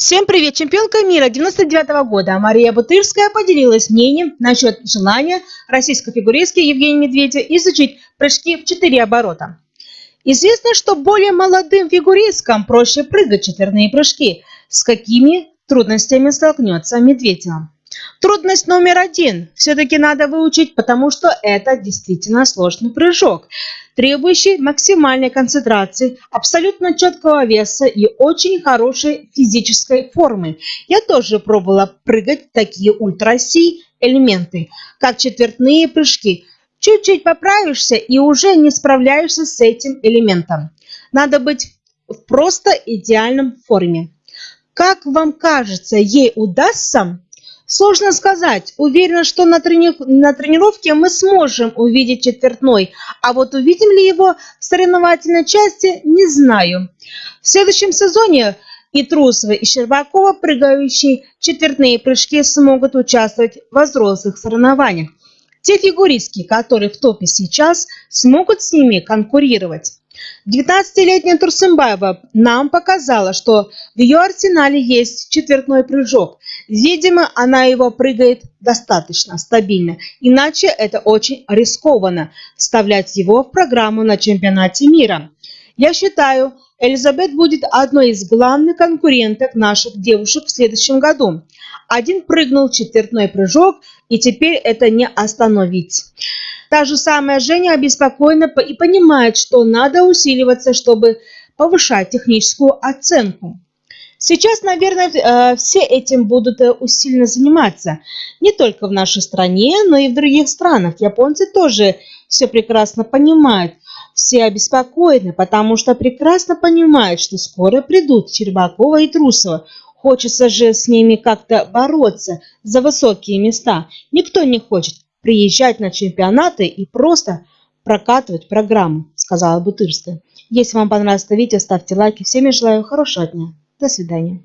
Всем привет! Чемпионка мира 99 -го года Мария Бутырская поделилась мнением насчет желания российской фигуристки Евгения Медведя изучить прыжки в 4 оборота. Известно, что более молодым фигуристкам проще прыгать четверные прыжки. С какими трудностями столкнется Медведева? Трудность номер один все-таки надо выучить, потому что это действительно сложный прыжок, требующий максимальной концентрации, абсолютно четкого веса и очень хорошей физической формы. Я тоже пробовала прыгать такие ультра-си элементы, как четвертные прыжки. Чуть-чуть поправишься и уже не справляешься с этим элементом. Надо быть в просто идеальном форме. Как вам кажется, ей удастся Сложно сказать. Уверена, что на, трени... на тренировке мы сможем увидеть четвертной, а вот увидим ли его в соревновательной части, не знаю. В следующем сезоне и Трусова, и Щербакова, прыгающие четвертные прыжки, смогут участвовать в взрослых соревнованиях. Те фигуристки, которые в топе сейчас, смогут с ними конкурировать. 19-летняя Турсымбаева нам показала, что в ее арсенале есть четвертной прыжок. Видимо, она его прыгает достаточно стабильно, иначе это очень рискованно вставлять его в программу на чемпионате мира. Я считаю, Элизабет будет одной из главных конкуренток наших девушек в следующем году. Один прыгнул четвертной прыжок, и теперь это не остановить. Та же самая Женя обеспокоена и понимает, что надо усиливаться, чтобы повышать техническую оценку. Сейчас, наверное, э, все этим будут э, усиленно заниматься. Не только в нашей стране, но и в других странах. Японцы тоже все прекрасно понимают все обеспокоены, потому что прекрасно понимают, что скоро придут Щербакова и Трусова. Хочется же с ними как-то бороться за высокие места. Никто не хочет приезжать на чемпионаты и просто прокатывать программу, сказала Бутырская. Если вам понравилось это видео, ставьте лайки. Всем я желаю хорошего дня. До свидания.